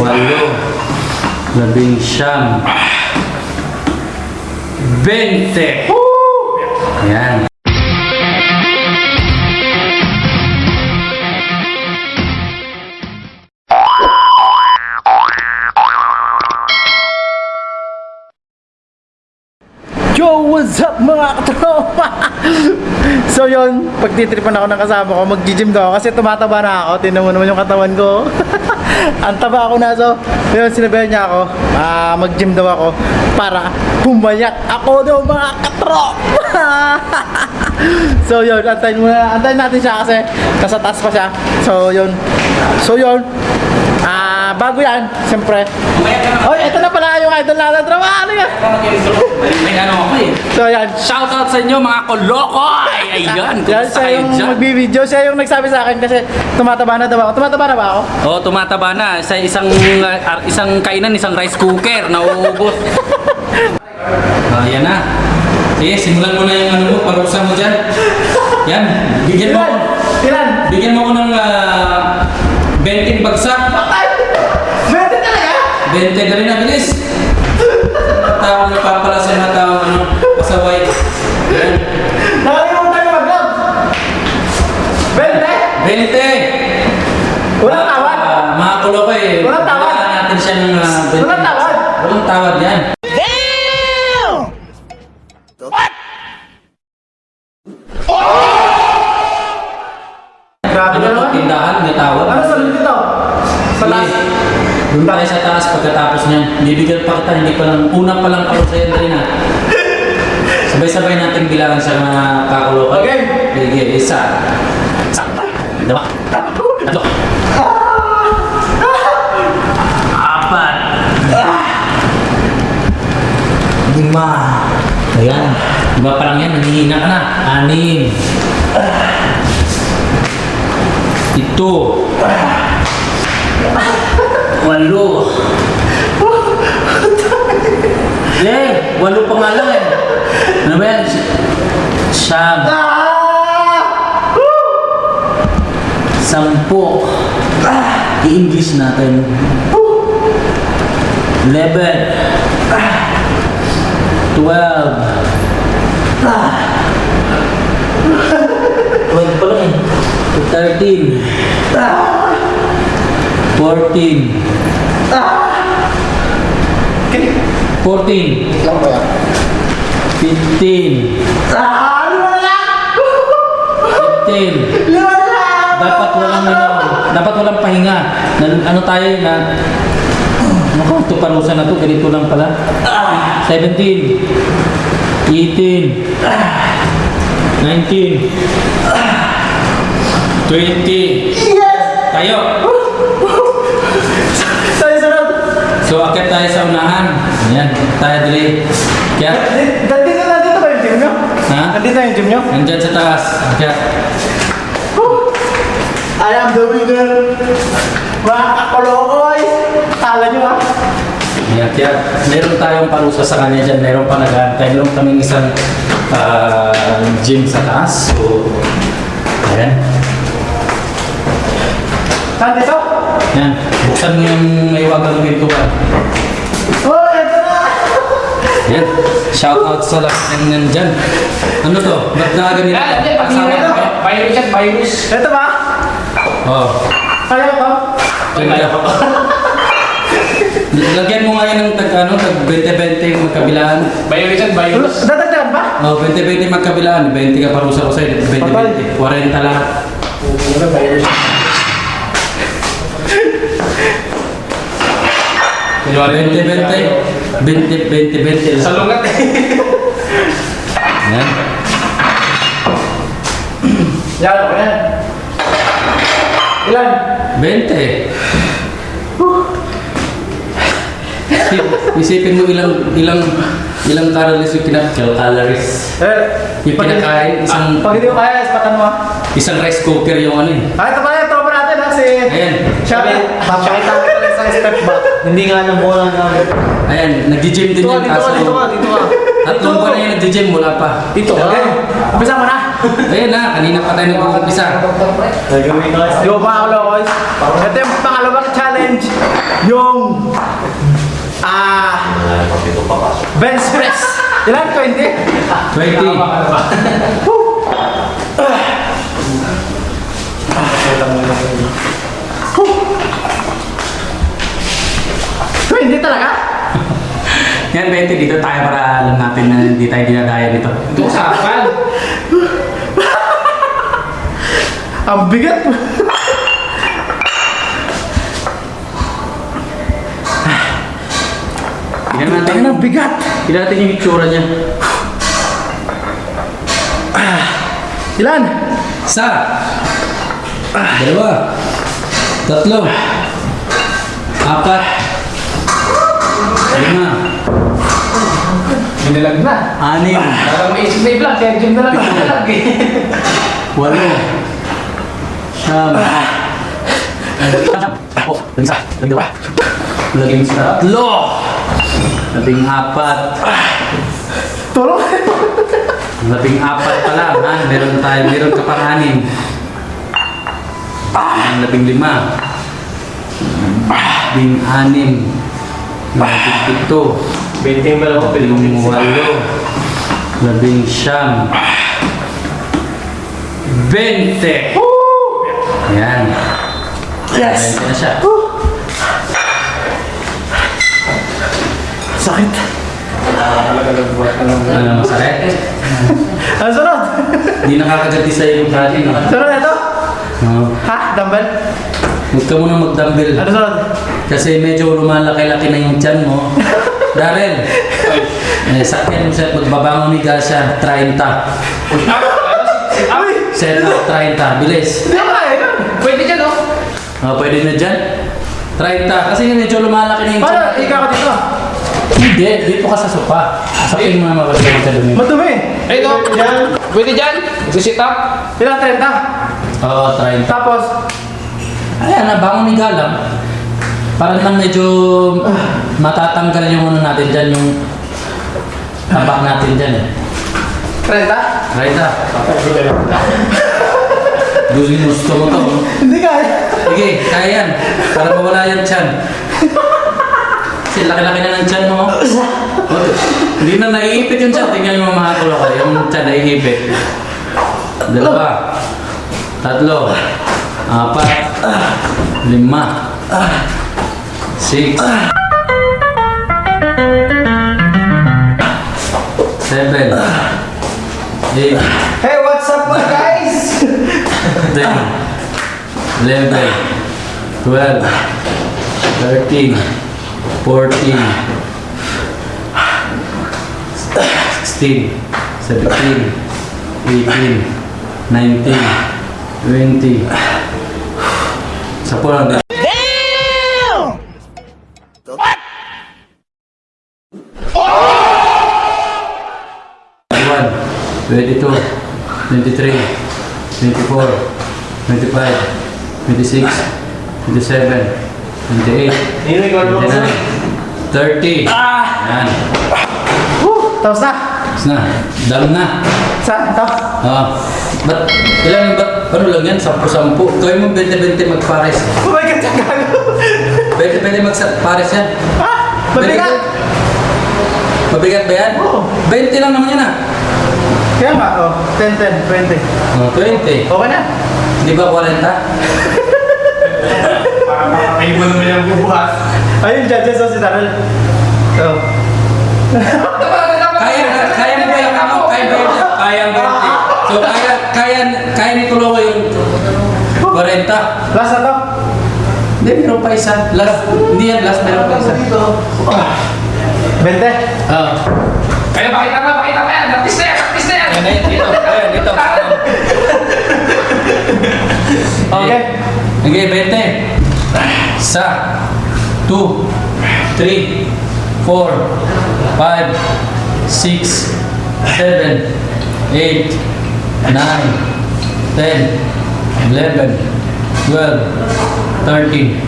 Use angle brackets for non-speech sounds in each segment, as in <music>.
walo, labing siyam, bente. Ayan. Yo, what's up mga katropa? <laughs> so yun, pagtitripan ako ng kasama ko, mag-gym daw ako kasi tumataba na ako. Tingnan mo naman yung katawan ko. <laughs> <laughs> Ang taba ako na so. Yun, sinabihan niya ako, ah, mag-gym daw ako para pumayat ako daw mga katropa. <laughs> so yun, antayin muna, antayin natin siya kasi nasa taas pa siya. So yun, so yun, ah, bago yan, siyempre. Oy, ito na pala yung idol natin, tropa. Ano yan? May, ano ako eh. So yan, Shoutout sa inyo mga kolokoy! Ayan, Yan, siya yung magbibideo. Siya yung nagsabi sa akin kasi tumataba na daw ako. Tumataba na ba ako? Oo, tumataba na. Sa isang uh, isang kainan, isang rice cooker, nauubos. <laughs> Ah, yan na. Sige, simulan mo na yung ano mo, parusa mo dyan. Yan, bigyan mo Ilan? Bigyan mo ako ng uh, 20 bagsak. Ay! Pwede talaga? 20 dali na, bilis. Tao na papalasin na tao, ano, pasaway. Yan. Nakalimutan ko mag-vlog. Bente? 20! Walang tawad. Ah, mga kulokoy. Walang tawad. bigyan natin siya ng uh, 20 Walang tawad. Walang tawad yan. Grabe Ano na naman. tindahan, may tawad. Ano sa dito? Sa taas? Doon tayo sa taas pagkatapos niyan. Bibigyan pa kita, hindi pa lang, una pa lang palo sa'yo rin na. Sabay-sabay natin bilangan sa mga kakulo. Okay. Sige, isa. Isa. Dalawa. Tatlo. Apat. Lima. Ayan. Lima pa lang yan, nanghihina ka na. Anim. Ito. Walo. <laughs> Eh, walo pa nga lang eh. Ano ba yan? Si- Siyam. Sampo. I-English natin. Eleven. Twelve. Twelve pa lang eh. Thirteen. Fourteen. Fourteen. Lang ba yan? Fifteen. Ah! Lima na lang! Fifteen. Lima na lang! Dapat walang ano, dapat walang pahinga. Na, ano tayo na Naku, ito parusa na to, ganito lang pala. 17 18 19 20 Yes! Tayo! Sorry, sunod. So, akit tayo sa unahan. Ayan, tayo dali. Kaya, Nandito na dito ba yung gym nyo? Ha? Nandito yung gym nyo? nandyan sa taas. Kaya, I am the winner. Mga kakolokoy. Kala nyo ha? Ayan, kaya meron tayong parusa sa kanya dyan. Meron pa nag-aantay. Meron kaming isang ah, gym sa taas. So, ayan. Saan dito? Ayan. Buksan mo yung may wagang pintuan. Oh, ito na! Ayan. Shout out sa lahat ng nandyan. Ano to? Ba't na ganito? Ah, hindi, pag ka ba? virus yan, virus. Ito ba? Oo. Kaya ko? Kaya ko. Lagyan mo nga yan ng tag, ano, tag 20-20 magkabilaan. Virus yan, virus. Dadagdagan ba? Oh, 20-20 magkabilaan. 20 ka parusa ko sa'yo. 20-20. 40 lahat. Ano virus? Kunwari, 20-20. 20-20. Sa lungat eh. Ayan. Yan, ako yan. Ilan? 20. Isip- Isipin mo ilang ilang ilang calories yung kinak calories. Eh, Yung kinakain, isang Pag hindi ko kaya, ispatan mo isang rice cooker yung ano eh. Ah, ito pala yung tropa natin ha, si... Ayan. Siya, papakita ko pala sa step back. Hindi nga nang bola na. Ayan, nag-gym din Dito ka, yan. dito ka, dito ka, dito ka. Tatlong buwan na yan nag-gym, wala pa. Dito, okay. Umpisa mo na. Ayan na, kanina pa tayo nag-umpisa. Di ba pa ako, Lokoy? Ito yung pangalawang challenge yung ah bench press. Ilan? 20? 20. Hindi Yan, 20 dito tayo para alam natin na hindi tayo dinadaya dito. Ito usapan. <laughs> Ang bigat. Tignan natin, Ang bigat. tignan natin yung itsura niya. Ilan? Isa. Dalawa. Tatlo. Apat. Lima. Binalag na. Anim. Parang may isip na i-vlog, kaya gym na lang ako vlog eh. <laughs> Walo. Siyam. Oh, labing isa. Labing dalawa. Labing tatlo. Labing apat. Tulong. Labing apat pa lang, ha? Meron tayo, meron ka pang anim. Ang labing lima. Labing anim. Labing pito. Biniting ba lang ako? Labing walo. Labing siyam. Bente! Yan. Yes. Bente na siya. Sakit. Ano masakit? <laughs> Ang sunod. Hindi nakakaganti sa'yo yung body, no? Sunod ito. No. Ha? Dumbbell? Huwag ka muna mag-dumbbell. Ano sunod? Kasi medyo lumalaki-laki na yung tiyan mo. <laughs> Darren, eh, sakyan mo siya, magbabangon ni siya, 30. Uy! Set up, 30. Bilis. Yun. Pwede dyan, oh. Oh, pwede na dyan. 30. Kasi medyo lumalaki na yung tiyan. Ikaw ka dito. Hindi, dito ka sa sopa. Sakyan mo na magkakaroon ka dumi. Madumi. Eh, ito. Yan. Pwede dyan. Mag-sit up. Ilan? 30? Oo, 30. Tapos, Ayan, nabangon ni Galang. Parang lang medyo matatanggal yung ano natin dyan, yung tabak natin dyan eh. 30? Right ah. Gusto gusto mo to. Hindi kaya. Sige, kaya yan. Para mawala yung tiyan. Kasi laki-laki na ng tiyan mo. Oh, Hindi na naiipit yung tiyan. Tingnan mo mga kulo ko. Yung tiyan naiipit. Dalawa. Tatlo. Apat. Lima. Six. Seven. Eight. Hey, what's up mga guys? 10, 11, 12, 13, 14, 16, 17, 18, 19, 20. Sa po lang. Damn! 22, 23, 24, 25, 26, 27, 28, 29, 30. Yan. Woo! Tapos na. Tapos na. Dam na. Saan? Ito? Oo. Ba't, ilan, ba't, ano lang yan? Sampu-sampu. Gawin mo 20-20 magpares. Oh my God, gago. 20-20 magpares yan. Ha? Mabigat. Mabigat ba yan? Oo. 20 lang naman yan ah. Kaya nga, oh. 10, 10, 20. Oh, 20. Okay na. Di ba 40? Ay, mo naman yung bubuhat. Ayun, judges oh, si Darrell. Oh. Kaya, kaya mo ba yung ano? Kaya ba yung, kaya ang 20? So, kaya, kaya, kaya ni Tulo ko yung 40. Last na to. Hindi, meron pa isa. Last, hindi yan last, meron pa isa. 20. Ah. Ayan, ayan, dito. Ayan, dito. Okay. Okay, 20. Isa. Two. Three. Four. Five. Six. Seven. Eight. Nine. Ten. Eleven. Twelve. Thirteen.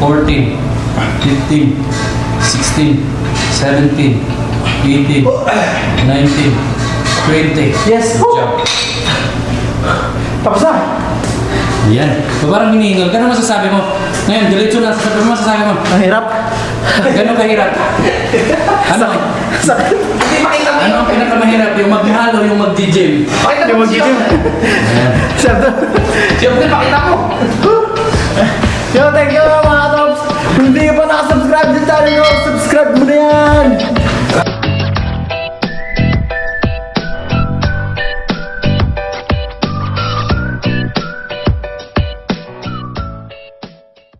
Fourteen. Fifteen. Sixteen. Seventeen. Eighteen. Nineteen. Twenty. Yes. Good job. <laughs> Tapos na. Ayan. So, parang hinihingal. Gano'n masasabi mo? Ngayon, diretso na. Sasabi mo, masasabi mo. Ang hirap. <laughs> Gano'n kahirap? <laughs> Ano? Sakit. Hindi makita mo Ano ang pinakamahirap? Yung maghalo, yung mag-gym. Pakita mo Yung mag-gym. Siyempre. Siyempre, pakita mo. Yo, thank you mga. Kung hindi pa nakasubscribe sa channel ko, subscribe mo na yan.